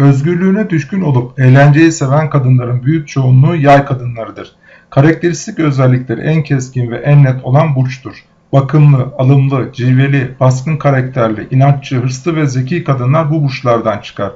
özgürlüğüne düşkün olup eğlenceyi seven kadınların büyük çoğunluğu yay kadınlarıdır. Karakteristik özellikleri en keskin ve en net olan burçtur. Bakımlı, alımlı, cilveli, baskın karakterli, inatçı, hırslı ve zeki kadınlar bu burçlardan çıkar.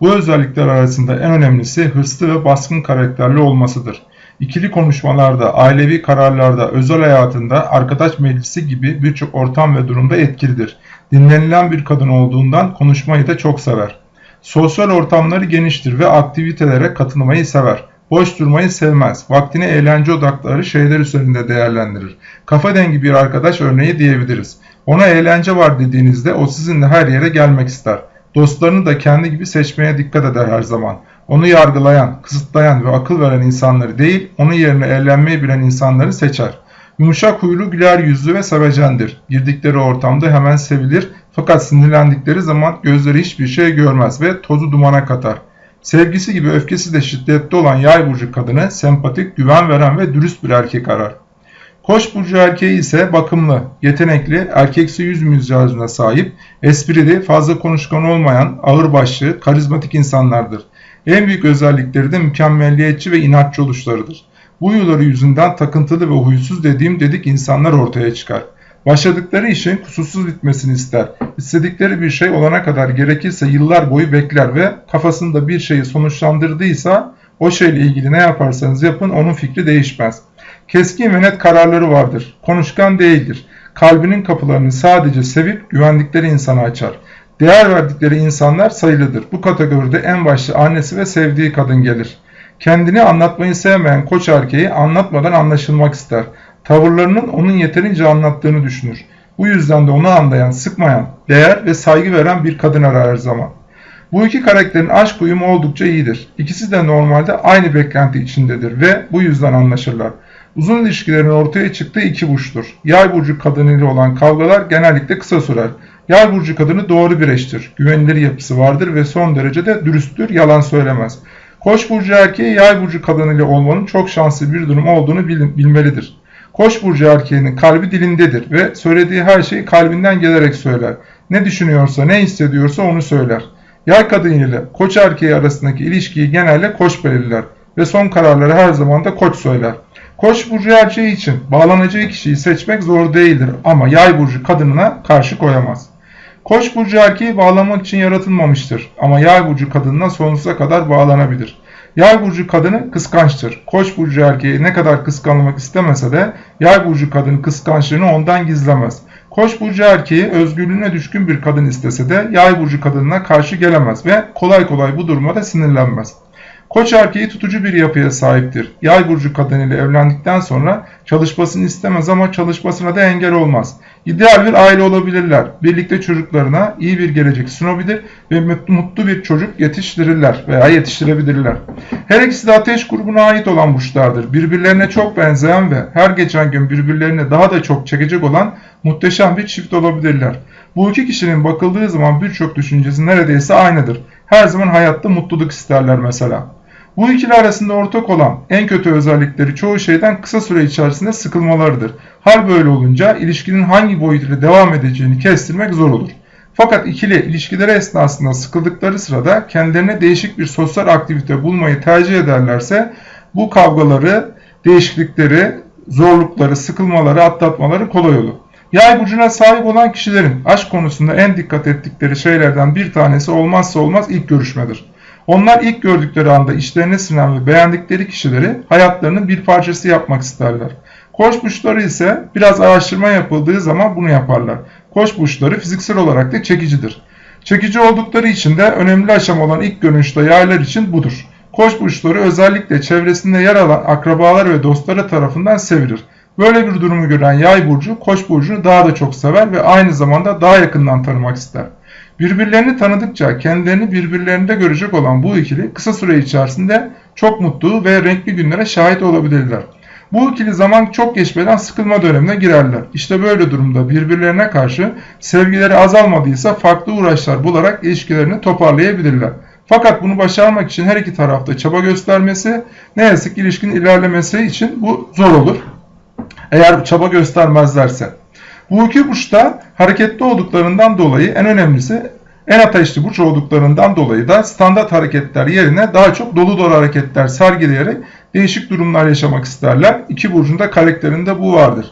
Bu özellikler arasında en önemlisi hırslı ve baskın karakterli olmasıdır. İkili konuşmalarda, ailevi kararlarda, özel hayatında, arkadaş meclisi gibi birçok ortam ve durumda etkilidir. Dinlenilen bir kadın olduğundan konuşmayı da çok sever. Sosyal ortamları geniştir ve aktivitelere katılmayı sever. Boş durmayı sevmez. Vaktini eğlence odakları şeyler üzerinde değerlendirir. Kafa dengi bir arkadaş örneği diyebiliriz. Ona eğlence var dediğinizde o sizinle her yere gelmek ister. Dostlarını da kendi gibi seçmeye dikkat eder her zaman. Onu yargılayan, kısıtlayan ve akıl veren insanları değil, onun yerine eğlenmeyi bilen insanları seçer. Yumuşak huylu, güler yüzlü ve sevecendir. Girdikleri ortamda hemen sevilir fakat sinirlendikleri zaman gözleri hiçbir şey görmez ve tozu dumana katar. Sevgisi gibi öfkesi de şiddetli olan yay burcu kadını sempatik, güven veren ve dürüst bir erkek arar. Koç burcu erkeği ise bakımlı, yetenekli, erkeksi yüz mizacına sahip, esprili, fazla konuşkan olmayan, ağırbaşlı, karizmatik insanlardır. En büyük özellikleri de mükemmelliyetçi ve inatçı oluşlarıdır. Bu huyları yüzünden takıntılı ve huysuz dediğim dedik insanlar ortaya çıkar. Başladıkları işin kusursuz bitmesini ister. İstedikleri bir şey olana kadar gerekirse yıllar boyu bekler ve kafasında bir şeyi sonuçlandırdıysa o şeyle ilgili ne yaparsanız yapın onun fikri değişmez. Keskin ve net kararları vardır. Konuşkan değildir. Kalbinin kapılarını sadece sevip güvendikleri insana açar. Değer verdikleri insanlar sayılıdır. Bu kategoride en başta annesi ve sevdiği kadın gelir. Kendini anlatmayı sevmeyen koç erkeği anlatmadan anlaşılmak ister. Tavırlarının onun yeterince anlattığını düşünür. Bu yüzden de onu anlayan, sıkmayan, değer ve saygı veren bir kadın arar her zaman. Bu iki karakterin aşk uyumu oldukça iyidir. İkisi de normalde aynı beklenti içindedir ve bu yüzden anlaşırlar. Uzun ilişkilerin ortaya çıktığı iki burçtur. Yay burcu kadınıyla olan kavgalar genellikle kısa sürer. Yay burcu kadını doğru bir eştir. Güvenilir yapısı vardır ve son derece de dürüsttür, yalan söylemez. Koç burcu erkeği yay burcu kadınıyla olmanın çok şanslı bir durum olduğunu bilmelidir. Koç burcu erkeğinin kalbi dilindedir ve söylediği her şeyi kalbinden gelerek söyler. Ne düşünüyorsa, ne hissediyorsa onu söyler. Yay kadın ile koç erkeği arasındaki ilişkiyi genelde koç belirler ve son kararları her zaman da koç söyler. Koç burcu erkeği için bağlanacağı kişiyi seçmek zor değildir ama yay burcu kadınına karşı koyamaz. Koç burcu erkeği bağlamak için yaratılmamıştır ama yay burcu kadınına sonsuza kadar bağlanabilir. Yay burcu kadını kıskançtır. Koç burcu erkeği ne kadar kıskanmak istemese de yay burcu kadını kıskançlığını ondan gizlemez. Koç burcu erkeği özgürlüğüne düşkün bir kadın istese de yay burcu kadınına karşı gelemez ve kolay kolay bu duruma da sinirlenmez. Koç erkeği tutucu bir yapıya sahiptir. Yay burcu kadınıyla evlendikten sonra çalışmasını istemez ama çalışmasına da engel olmaz. İdeal bir aile olabilirler. Birlikte çocuklarına iyi bir gelecek sunabilir ve mutlu bir çocuk yetiştirirler veya yetiştirebilirler. Her ikisi de ateş grubuna ait olan burçlardır. Birbirlerine çok benzeyen ve her geçen gün birbirlerine daha da çok çekecek olan muhteşem bir çift olabilirler. Bu iki kişinin bakıldığı zaman birçok düşüncesi neredeyse aynıdır. Her zaman hayatta mutluluk isterler mesela. Bu ikili arasında ortak olan en kötü özellikleri çoğu şeyden kısa süre içerisinde sıkılmalarıdır. Hal böyle olunca ilişkinin hangi boyutuyla devam edeceğini kestirmek zor olur. Fakat ikili ilişkileri esnasında sıkıldıkları sırada kendilerine değişik bir sosyal aktivite bulmayı tercih ederlerse bu kavgaları, değişiklikleri, zorlukları, sıkılmaları, atlatmaları kolay olur. Yay burcuna sahip olan kişilerin aşk konusunda en dikkat ettikleri şeylerden bir tanesi olmazsa olmaz ilk görüşmedir. Onlar ilk gördükleri anda işlerine sinen ve beğendikleri kişileri hayatlarının bir parçası yapmak isterler. Koç burçları ise biraz araştırma yapıldığı zaman bunu yaparlar. Koç burçları fiziksel olarak da çekicidir. Çekici oldukları için de önemli aşama olan ilk görünüşte yaylar için budur. Koç burçları özellikle çevresinde yer alan akrabalar ve dostları tarafından sevilir. Böyle bir durumu gören yay burcu, koç burcunu daha da çok sever ve aynı zamanda daha yakından tanımak ister. Birbirlerini tanıdıkça kendilerini birbirlerinde görecek olan bu ikili kısa süre içerisinde çok mutlu ve renkli günlere şahit olabilirler. Bu ikili zaman çok geçmeden sıkılma dönemine girerler. İşte böyle durumda birbirlerine karşı sevgileri azalmadıysa farklı uğraşlar bularak ilişkilerini toparlayabilirler. Fakat bunu başarmak için her iki tarafta çaba göstermesi, ne yazık ilişkinin ilerlemesi için bu zor olur. Eğer çaba göstermezlerse. Bu iki burçta hareketli olduklarından dolayı en önemlisi En ateşli burç olduklarından dolayı da standart hareketler yerine daha çok dolu dolu hareketler sergileyerek değişik durumlar yaşamak isterler. İki burcunda karakterinde bu vardır.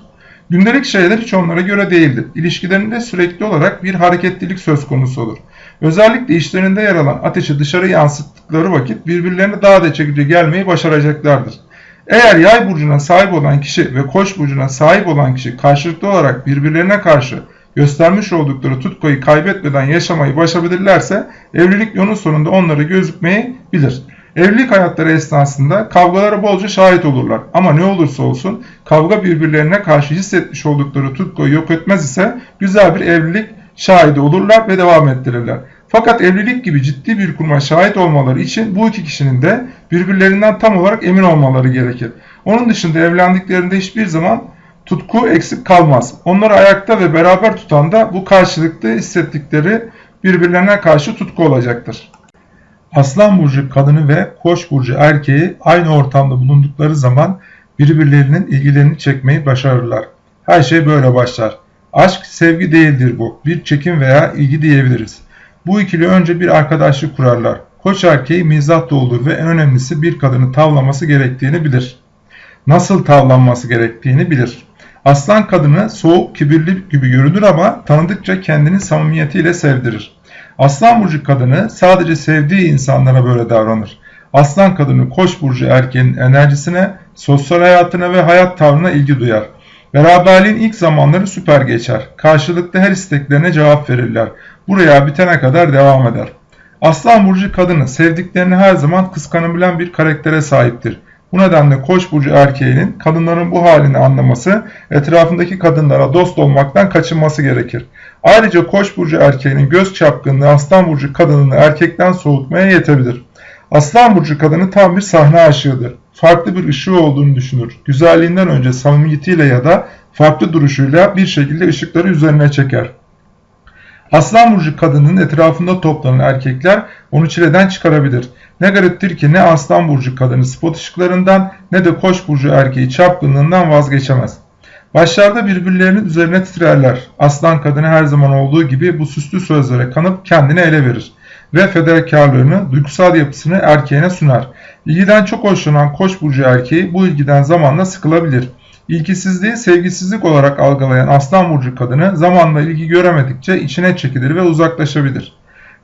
Gündelik şeyler hiç onlara göre değildir. İlişkilerinde sürekli olarak bir hareketlilik söz konusu olur. Özellikle işlerinde yer alan ateşi dışarı yansıttıkları vakit birbirlerine daha da çekici gelmeyi başaracaklardır. Eğer yay burcuna sahip olan kişi ve koç burcuna sahip olan kişi karşılıklı olarak birbirlerine karşı göstermiş oldukları tutkuyu kaybetmeden yaşamayı başarabilirlerse evlilik yolun sonunda onları gözükmeyi bilir. Evlilik hayatları esnasında kavgalara bolca şahit olurlar. Ama ne olursa olsun kavga birbirlerine karşı hissetmiş oldukları tutkuyu yok etmez ise güzel bir evlilik şahidi olurlar ve devam ettirirler. Fakat evlilik gibi ciddi bir kuruma şahit olmaları için bu iki kişinin de birbirlerinden tam olarak emin olmaları gerekir. Onun dışında evlendiklerinde hiçbir zaman tutku eksik kalmaz. Onları ayakta ve beraber tutan da bu karşılıklı hissettikleri birbirlerine karşı tutku olacaktır. Aslan burcu kadını ve Koç burcu erkeği aynı ortamda bulundukları zaman birbirlerinin ilgilerini çekmeyi başarırlar. Her şey böyle başlar. Aşk sevgi değildir bu. Bir çekim veya ilgi diyebiliriz. Bu ikili önce bir arkadaşlık kurarlar. Koç erkeği mizah olur ve en önemlisi bir kadını tavlaması gerektiğini bilir. Nasıl tavlanması gerektiğini bilir. Aslan kadını soğuk, kibirli gibi görünür ama tanıdıkça kendini samimiyetiyle sevdirir. Aslan burcu kadını sadece sevdiği insanlara böyle davranır. Aslan kadını koç burcu erkeğin enerjisine, sosyal hayatına ve hayat tavrına ilgi duyar. Beraberliğin ilk zamanları süper geçer. Karşılıklı her isteklerine cevap verirler. Buraya bitene kadar devam eder. Aslan burcu kadını sevdiklerini her zaman kıskanabilen bir karaktere sahiptir. Bu nedenle Koç burcu erkeğinin kadınların bu halini anlaması, etrafındaki kadınlara dost olmaktan kaçınması gerekir. Ayrıca Koç burcu erkeğinin göz çapkınlığı Aslan burcu kadınını erkekten soğutmaya yetebilir. Aslan burcu kadını tam bir sahne aşığıdır. Farklı bir ışığı olduğunu düşünür. Güzelliğinden önce samimiyetiyle ya da farklı duruşuyla bir şekilde ışıkları üzerine çeker. Aslan burcu kadının etrafında toplanan erkekler onu çileden çıkarabilir. Ne gariptir ki ne Aslan burcu kadını spot ışıklarından ne de Koç burcu erkeği çapkınlığından vazgeçemez. Başlarda birbirlerinin üzerine titrerler. Aslan kadını her zaman olduğu gibi bu süslü sözlere kanıp kendini ele verir ve fedakarlığını, duygusal yapısını erkeğine sunar. İlgiden çok hoşlanan Koç burcu erkeği bu ilgiden zamanla sıkılabilir. İlgisizliği sevgisizlik olarak algılayan Aslan burcu kadını zamanla ilgi göremedikçe içine çekilir ve uzaklaşabilir.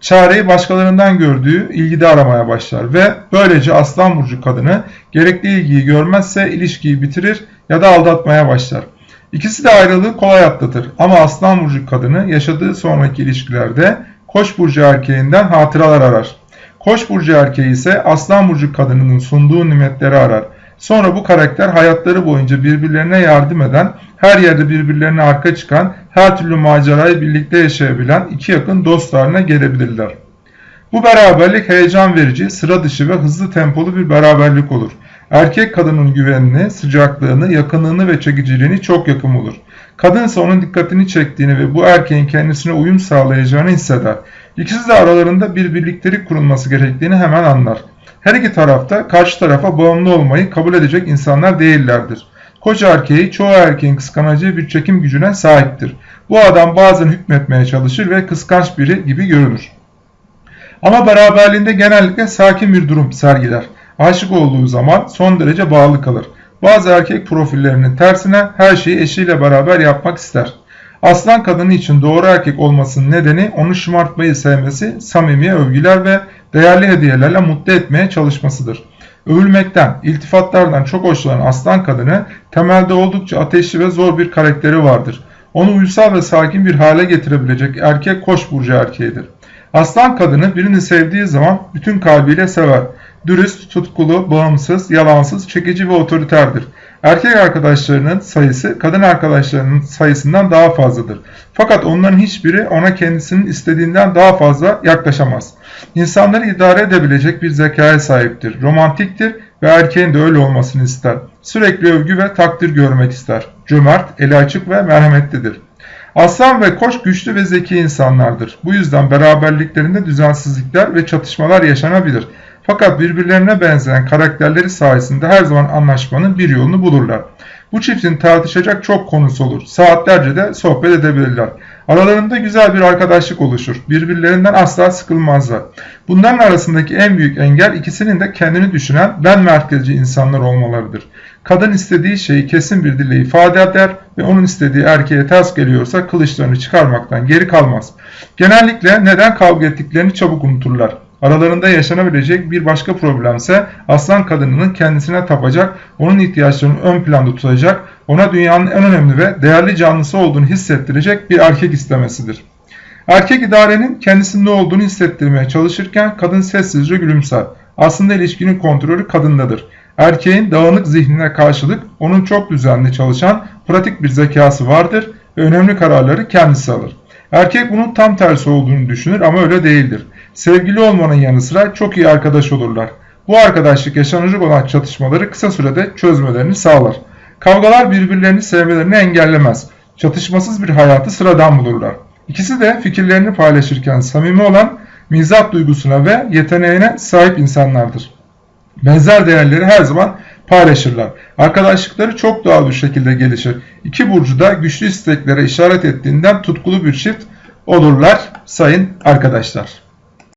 Çareyi başkalarından gördüğü ilgide aramaya başlar ve böylece Aslan burcu kadını gerekli ilgiyi görmezse ilişkiyi bitirir ya da aldatmaya başlar. İkisi de ayrılığı kolay atlatır ama Aslan burcu kadını yaşadığı sonraki ilişkilerde Koç burcu erkeğinden hatıralar arar. Koç burcu erkeği ise Aslan burcu kadınının sunduğu nimetleri arar. Sonra bu karakter hayatları boyunca birbirlerine yardım eden, her yerde birbirlerine arka çıkan, her türlü macerayı birlikte yaşayabilen iki yakın dost haline gelebilirler. Bu beraberlik heyecan verici, sıra dışı ve hızlı tempolu bir beraberlik olur. Erkek kadının güvenini, sıcaklığını, yakınlığını ve çekiciliğini çok yakın olur. Kadın ise onun dikkatini çektiğini ve bu erkeğin kendisine uyum sağlayacağını hisseder. İkisi de aralarında bir birliktelik kurulması gerektiğini hemen anlar. Her iki tarafta karşı tarafa bağımlı olmayı kabul edecek insanlar değillerdir. Koca erkeği çoğu erkeğin kıskanacağı bir çekim gücüne sahiptir. Bu adam bazen hükmetmeye çalışır ve kıskanç biri gibi görünür. Ama beraberliğinde genellikle sakin bir durum sergiler. Aşık olduğu zaman son derece bağlı kalır. Bazı erkek profillerinin tersine her şeyi eşiyle beraber yapmak ister. Aslan kadını için doğru erkek olmasının nedeni onu şımartmayı sevmesi, samimi övgüler ve değerli hediyelerle mutlu etmeye çalışmasıdır. Övülmekten, iltifatlardan çok hoşlanan aslan kadını temelde oldukça ateşli ve zor bir karakteri vardır. Onu uysal ve sakin bir hale getirebilecek erkek koç burcu erkeğidir. Aslan kadını birini sevdiği zaman bütün kalbiyle sever. Dürüst, tutkulu, bağımsız, yalansız, çekici ve otoriterdir. Erkek arkadaşlarının sayısı kadın arkadaşlarının sayısından daha fazladır. Fakat onların hiçbiri ona kendisinin istediğinden daha fazla yaklaşamaz. İnsanları idare edebilecek bir zekaya sahiptir. Romantiktir ve erkeğin de öyle olmasını ister. Sürekli övgü ve takdir görmek ister. Cömert, eli açık ve merhametlidir. Aslan ve koç güçlü ve zeki insanlardır. Bu yüzden beraberliklerinde düzensizlikler ve çatışmalar yaşanabilir. Fakat birbirlerine benzeyen karakterleri sayesinde her zaman anlaşmanın bir yolunu bulurlar. Bu çiftin tartışacak çok konusu olur. Saatlerce de sohbet edebilirler. Aralarında güzel bir arkadaşlık oluşur. Birbirlerinden asla sıkılmazlar. Bunların arasındaki en büyük engel ikisinin de kendini düşünen ben merkezci insanlar olmalarıdır. Kadın istediği şeyi kesin bir dille ifade eder ve onun istediği erkeğe ters geliyorsa kılıçlarını çıkarmaktan geri kalmaz. Genellikle neden kavga ettiklerini çabuk unuturlar. Aralarında yaşanabilecek bir başka problemse aslan kadınının kendisine tapacak, onun ihtiyaçlarını ön planda tutacak, ona dünyanın en önemli ve değerli canlısı olduğunu hissettirecek bir erkek istemesidir. Erkek idarenin kendisinin olduğunu hissettirmeye çalışırken kadın sessizce gülümser. Aslında ilişkinin kontrolü kadındadır. Erkeğin dağınık zihnine karşılık onun çok düzenli çalışan pratik bir zekası vardır ve önemli kararları kendisi alır. Erkek bunun tam tersi olduğunu düşünür ama öyle değildir. Sevgili olmanın yanı sıra çok iyi arkadaş olurlar. Bu arkadaşlık yaşanacak olan çatışmaları kısa sürede çözmelerini sağlar. Kavgalar birbirlerini sevmelerini engellemez. Çatışmasız bir hayatı sıradan bulurlar. İkisi de fikirlerini paylaşırken samimi olan mizah duygusuna ve yeteneğine sahip insanlardır. Benzer değerleri her zaman paylaşırlar. Arkadaşlıkları çok doğal bir şekilde gelişir. İki burcu da güçlü isteklere işaret ettiğinden tutkulu bir çift olurlar sayın arkadaşlar.